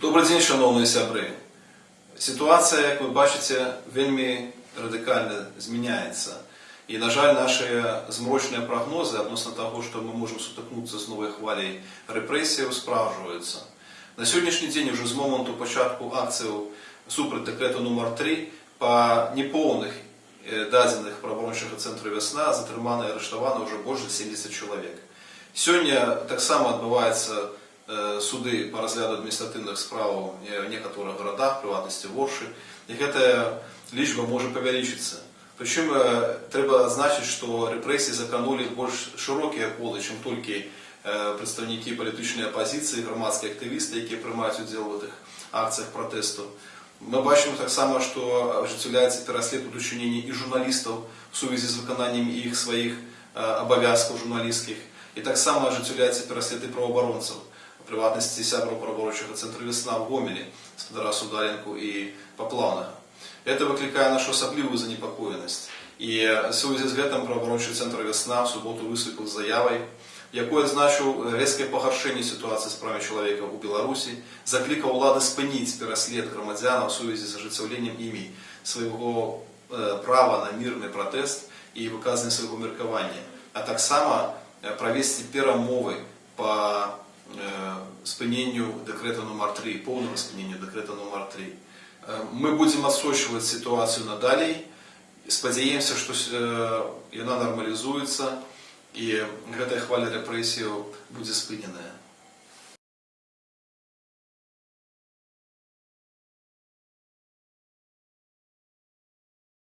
Добрый дзень, шановні сябри. Ситуація, як ви бачите, вельми радикально зміняється. І, на жаль, наші змрочні прогнози відносно того, що ми можемо сутикнутися з новою хвилею репресій, справжуються. На сьогоднішній день, вже з моменту початку акції супроть декрету номер 3 по неповних е, дадених правоохоронного центру «Весна» затримано і арештовано вже більше 70 чоловік. Сьогодні так само відбуваються е, суди по розгляду адміністративних справ е, в некоторых городах, в приватності в Орші, і ця лічба може повеличитися. Причому е, треба значити, що репресії заканули більш широкі коли, ніж тільки е, представники політичної опозиції, громадські активісти, які приймають уділ в цих акціях протесту. Ми бачимо так само, що осуществляється переслідування учинення і журналістів в сувязі з виконанням їх своїх е, обов'язків журналістських. І так само осуществляється переслідування правооборонців, в приватності сябру правооборончого центру «Весна» в Гомелі, Сподара Сударенку і Поплавного. Это викликає нашу особливу занепокоєність. І в связи з цим правооборончий центр «Весна» в суботу виступив з заявою, якою значив різке погоршення ситуації з правами чоловіка у Білорусі, закликав влади спинити переслід громадян в связи з оживленням ими свого е, права на мирний протест і виказання свого міркування, а так само е, провести перемови по е, спиненню декрету номер 3, повному спиненню декрету номер 3. Ми будемо відсочувати ситуацію надалі. Сподіваємося, що вона нормалізується і эта хваля репрессий будет спыненная.